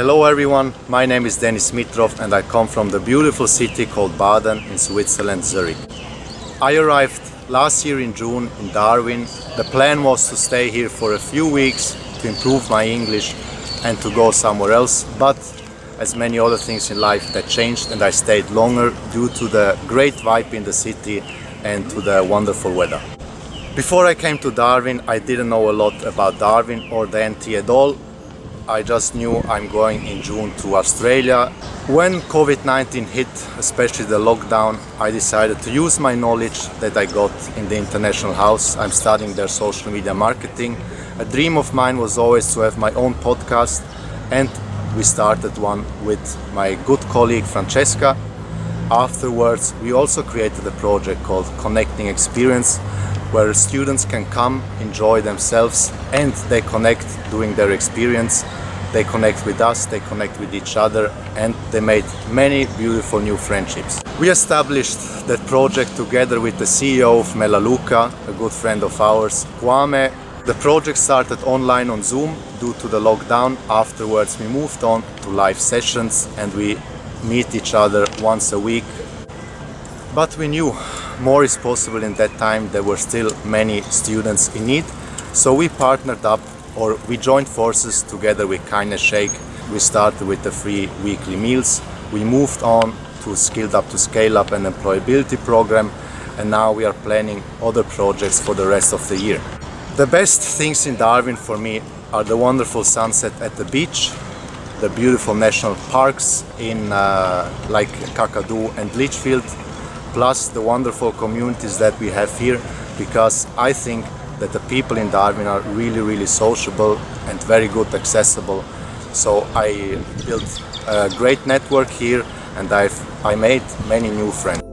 Hello everyone, my name is Denis Mitrov and I come from the beautiful city called Baden in Switzerland, Zurich. I arrived last year in June in Darwin. The plan was to stay here for a few weeks to improve my English and to go somewhere else, but as many other things in life that changed and I stayed longer due to the great vibe in the city and to the wonderful weather. Before I came to Darwin, I didn't know a lot about Darwin or the NT at all, I just knew I'm going in June to Australia. When COVID-19 hit, especially the lockdown, I decided to use my knowledge that I got in the International House. I'm studying their social media marketing. A dream of mine was always to have my own podcast and we started one with my good colleague Francesca. Afterwards, we also created a project called Connecting Experience where students can come, enjoy themselves and they connect during their experience. They connect with us, they connect with each other and they made many beautiful new friendships. We established that project together with the CEO of Melaleuca, a good friend of ours, Kwame. The project started online on Zoom due to the lockdown. Afterwards we moved on to live sessions and we meet each other once a week. But we knew more is possible in that time there were still many students in need so we partnered up or we joined forces together with Kindness Shake we started with the free weekly meals we moved on to Skilled Up to Scale Up an employability program and now we are planning other projects for the rest of the year. The best things in Darwin for me are the wonderful sunset at the beach, the beautiful national parks in uh, like Kakadu and Litchfield plus the wonderful communities that we have here because I think that the people in Darwin are really really sociable and very good accessible so I built a great network here and I've I made many new friends.